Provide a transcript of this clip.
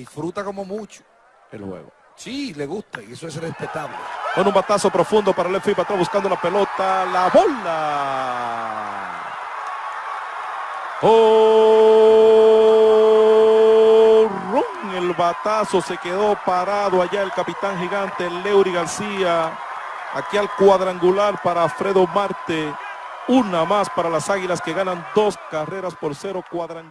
disfruta como mucho el juego. Sí, le gusta y eso es respetable. Con un batazo profundo para el para atrás buscando la pelota, la bola. Oh, el batazo se quedó parado allá el capitán gigante Leury García. Aquí al cuadrangular para Fredo Marte. Una más para las Águilas que ganan dos carreras por cero cuadrangular.